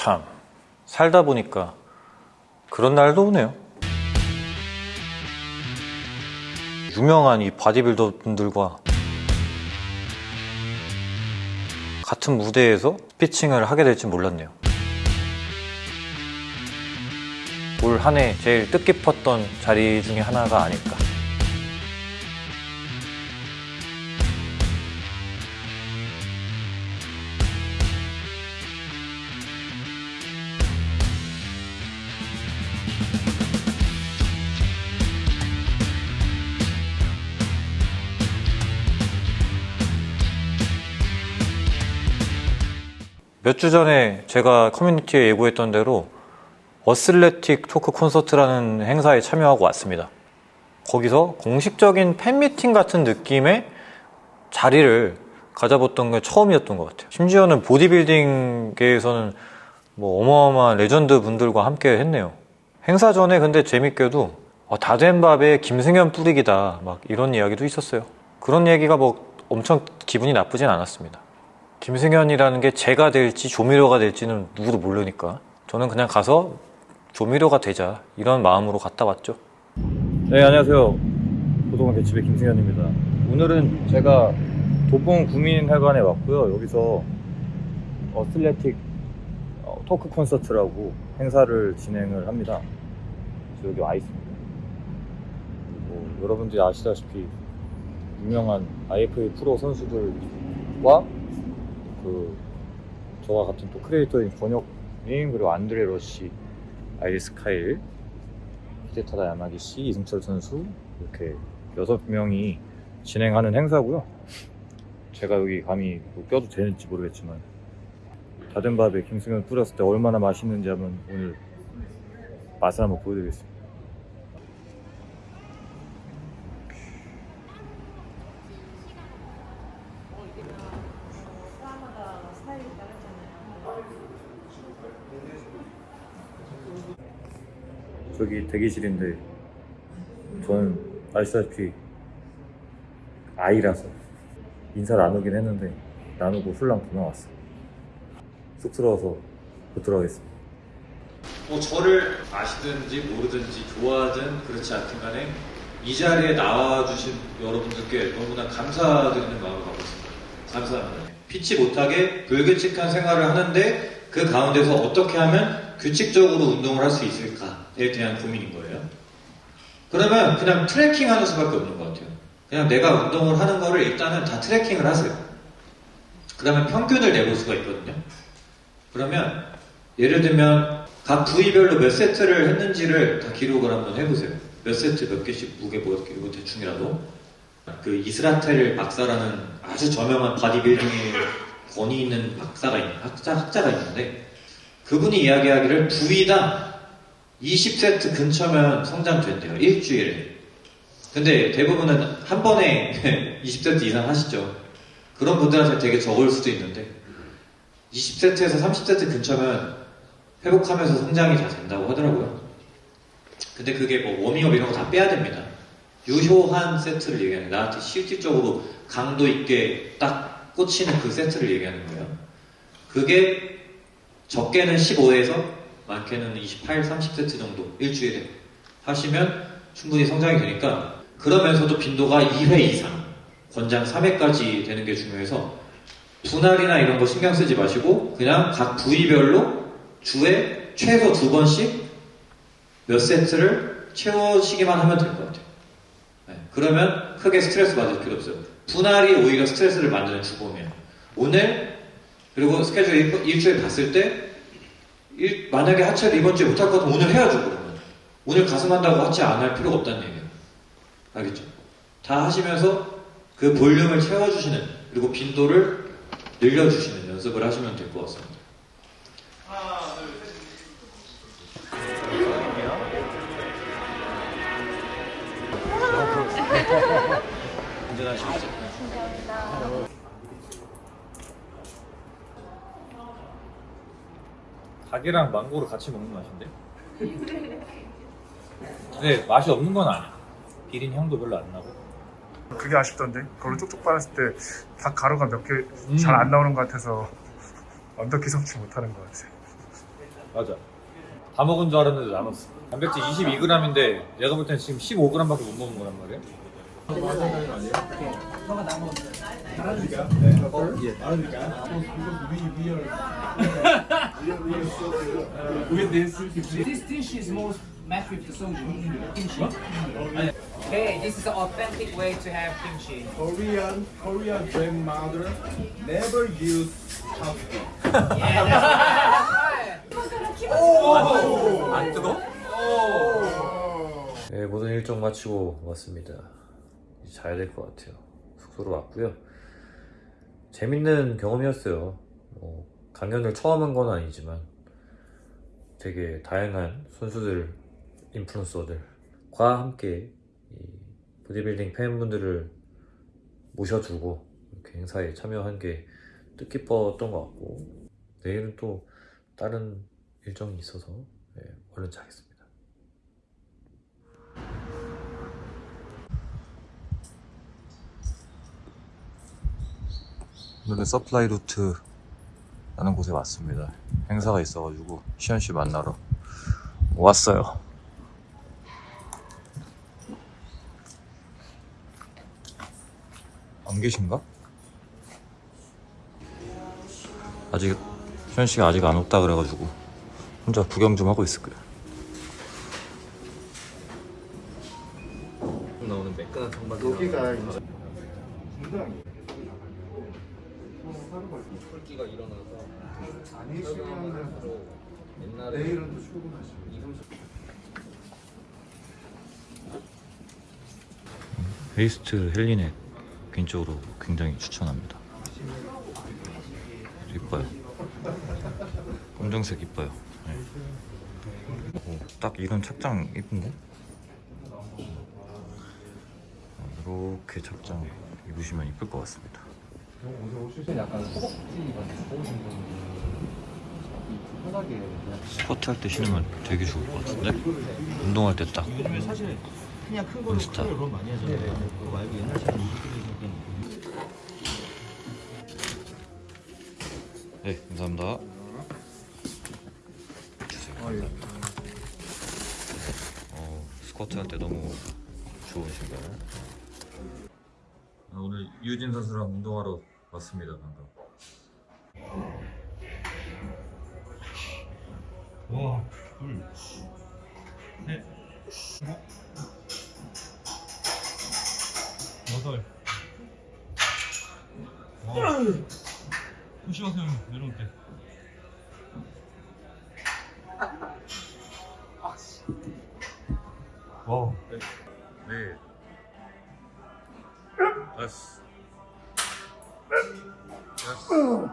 참 살다 보니까 그런 날도 오네요. 유명한 이 바디빌더 분들과 같은 무대에서 피칭을 하게 될지 몰랐네요. 올 한 해 제일 뜻깊었던 자리 중에 하나가 아닐까. 몇 주 전에 제가 커뮤니티에 예고했던 대로 athletic 토크 콘서트라는 행사에 참여하고 왔습니다. 거기서 공식적인 팬미팅 같은 느낌의 자리를 가져봤던 게 처음이었던 것 같아요. 심지어는 보디빌딩계에서는 뭐 어마어마한 레전드 분들과 함께 했네요. 행사 전에 근데 재밌게도 어, 다된 밥에 김승현 뿌리기다 막 이런 이야기도 있었어요. 그런 얘기가 뭐 엄청 기분이 나쁘진 않았습니다. 김승현이라는 게 제가 될지 조미료가 될지는 누구도 모르니까 저는 그냥 가서 조미료가 되자 이런 마음으로 갔다 왔죠. 네 안녕하세요. 고동원 개집의 김승현입니다. 오늘은 제가 도봉 구민회관에 왔고요. 여기서 어슬레틱 어, 토크 콘서트라고 행사를 진행을 합니다. 여기 와 있습니다. 그리고 여러분들이 아시다시피 유명한 IFBB 프로 선수들과 그 저와 같은 또 creator인 권혁님 그리고 안드레 러시, 아이리스 카일, 히데타다 야마기시, 이승철 선수 이렇게 여섯 명이 진행하는 행사고요. 제가 여기 감히 뭐 껴도 되는지 모르겠지만 다된 밥에 김승현 뿌렸을 때 얼마나 맛있는지 한번 오늘 맛을 한번 보여드리겠습니다. 저기 대기실인데 저는 아시다시피 아이라서 인사 나누긴 했는데 나누고 훌랑 도망왔어요 쑥스러워서 못 들어가겠습니다 뭐 저를 아시든지 모르든지 좋아하든 그렇지 않든 간에 이 자리에 나와주신 여러분들께 너무나 감사드리는 마음을 갖고 있습니다. 감사합니다. 피치 못하게 불규칙한 생활을 하는데 그 가운데서 어떻게 하면 규칙적으로 운동을 할 수 있을까에 대한 고민인 거예요. 그러면 그냥 tracking 하는 수밖에 없는 것 같아요. 그냥 내가 운동을 하는 거를 일단은 다 tracking을 하세요. 그러면 평균을 내볼 수가 있거든요. 그러면 예를 들면 각 부위별로 몇 세트를 했는지를 다 기록을 한번 해보세요. 몇 세트 몇 개씩 무게 뭐 이거 대충이라도 그 이스라텔 박사라는 아주 저명한 바디빌딩의 권위 있는 박사가 있는 학자, 학자가 있는데 그분이 이야기하기를 부위당 20세트 근처면 성장된대요. 일주일에. 근데 대부분은 한 번에 20세트 이상 하시죠. 그런 분들한테 되게 적을 수도 있는데 20세트에서 30세트 근처면 회복하면서 성장이 다 된다고 하더라고요. 근데 그게 뭐 워밍업 이런 거 다 빼야 됩니다. 유효한 세트를 얘기하는. 나한테 실질적으로 강도 있게 딱 꽂히는 그 세트를 얘기하는 거예요. 그게 적게는 15에서 많게는 28, 30세트 정도 일주일에 하시면 충분히 성장이 되니까 그러면서도 빈도가 2회 이상 권장 3회까지 되는 게 중요해서 분할이나 이런 거 신경 쓰지 마시고 그냥 각 부위별로 주에 최소 두 번씩 몇 세트를 채워시기만 하면 될 것 같아요. 네, 그러면 크게 스트레스 받을 필요 없어요. 분할이 오히려 스트레스를 만드는 주범이에요. 오늘 그리고 스케줄 일, 일주일 봤을 때 일, 만약에 하체를 이번 주에 못할 것 같으면 오늘 해야죠 그러면. 오늘 가슴 한다고 하체 안 할 필요가 없다는 얘기예요. 알겠죠? 다 하시면서 그 볼륨을 채워주시는 그리고 빈도를 늘려주시는 연습을 하시면 될 것 같습니다. 운전하시죠. 닭이랑 망고를 같이 먹는 맛인데? 네, 맛이 없는 건 아니야. 비린 향도 별로 안 나고. 그게 아쉽던데 그걸로 쪽쪽 빨았을 때 닭 가루가 몇 개 잘안 음. 나오는 것 같아서 완벽히 섭취 못하는 것 같아요 맞아. 다 먹은 줄 알았는데 남았어. 단백질 22g인데 내가 볼 때는 지금 15g밖에 못 먹은 거란 말이야. This dish is most matched with the soju. Kimchi. Okay, this is the authentic way to have kimchi. Korean Korean grandmother never use chopstick. Yeah, that's 안 뜨거? 네, 모든 일정 마치고 왔습니다. 이제 자야 될것 같아요. 숙소로 왔고요. 재밌는 경험이었어요. 뭐, 강연을 처음 한 건 아니지만 되게 다양한 선수들, 인플루언서들과 함께 이 보디빌딩 팬분들을 모셔두고 이렇게 행사에 참여한 게 뜻깊었던 것 같고 내일은 또 다른 일정이 있어서 네, 얼른 자겠습니다. 오늘은 서플라이 루트라는 곳에 왔습니다. 행사가 있어가지고 시현 씨 만나러 왔어요. 안 계신가? 아직 시현 씨가 아직 안 왔다 그래가지고 혼자 구경 좀 하고 있을 거예요. 베이스트 헬리넥 개인적으로 굉장히 추천합니다. 이뻐요. 검정색 이뻐요. 네. 오, 딱 이런 착장 이쁜데? 어, 이렇게 착장 입으시면 이쁠 것 같습니다. 스쿼트 할 때 신으면 되게 좋을 것 같은데? 운동할 때 딱. 인스타. 네, 감사합니다. 주세요. 어, 스쿼트 할 때 너무 좋으신가요? 아, 오늘 유진 선수랑 운동하러 왔습니다, 방금. 와, 둘, 셋, 여덟. 와. 조심하세요, 내려올 때. 와. 네. 다섯. 여섯.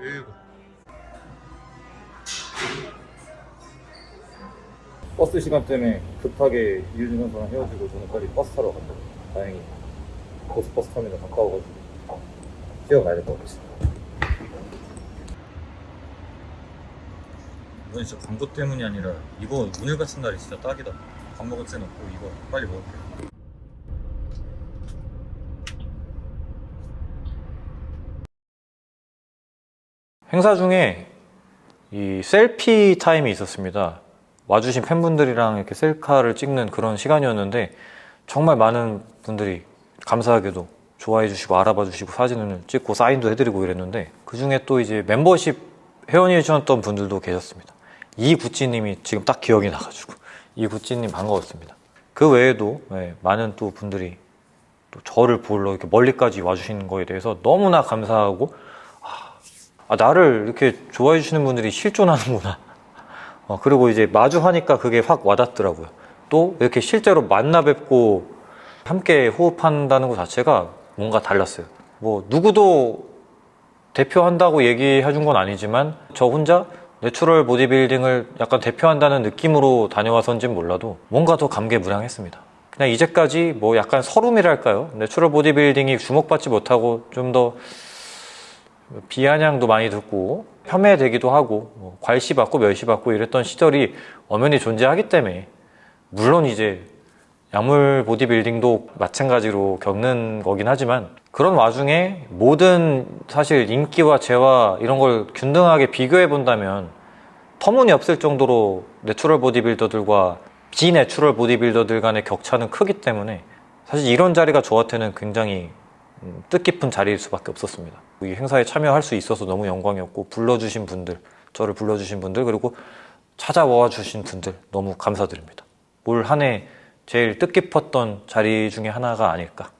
일곱. 버스 시간 때문에 급하게 이유진 선수랑 헤어지고 저는 빨리 버스 타러 갔다. 다행히 고속버스 터미널 가까워가지고 뛰어가야 될 것 같습니다. 이건 진짜 광고 때문이 아니라 이거 오늘 같은 날이 진짜 딱이다. 밥 먹을 새 없고 이거 빨리 먹을게요. 행사 중에 이 셀피 타임이 있었습니다. 와주신 팬분들이랑 이렇게 셀카를 찍는 그런 시간이었는데 정말 많은 분들이 감사하게도 좋아해 주시고 알아봐 주시고 사진을 찍고 사인도 해드리고 이랬는데 그 중에 또 이제 멤버십 회원이 주셨던 분들도 계셨습니다. 이구찌님이 지금 딱 기억이 나가지고 이구찌님 반가웠습니다. 그 외에도 네, 많은 또 분들이 또 저를 보러 이렇게 멀리까지 와주시는 거에 대해서 너무나 감사하고 아, 아, 나를 이렇게 좋아해 주시는 분들이 실존하는구나. 어, 그리고 이제 마주하니까 그게 확 와닿더라고요. 또 이렇게 실제로 만나 뵙고 함께 호흡한다는 것 자체가 뭔가 달랐어요. 뭐 누구도 대표한다고 얘기해 준 건 아니지만 저 혼자 natural 보디빌딩을 약간 대표한다는 느낌으로 다녀와서인지는 몰라도 뭔가 더 감개무량했습니다. 그냥 이제까지 뭐 약간 설움이랄까요? natural 보디빌딩이 주목받지 못하고 좀 더 비아냥도 많이 듣고 폄훼되기도 하고 뭐 괄시받고 멸시받고 이랬던 시절이 엄연히 존재하기 때문에 물론 이제 약물 보디빌딩도 마찬가지로 겪는 거긴 하지만 그런 와중에 모든 사실 인기와 재화 이런 걸 균등하게 비교해 본다면 터무니없을 정도로 natural 보디빌더들과 비natural 보디빌더들 간의 격차는 크기 때문에 사실 이런 자리가 저한테는 굉장히 음, 뜻깊은 자리일 수밖에 없었습니다. 이 행사에 참여할 수 있어서 너무 영광이었고 불러주신 분들, 저를 불러주신 분들 그리고 찾아와 주신 분들 너무 감사드립니다. 올 한 해 제일 뜻깊었던 자리 중에 하나가 아닐까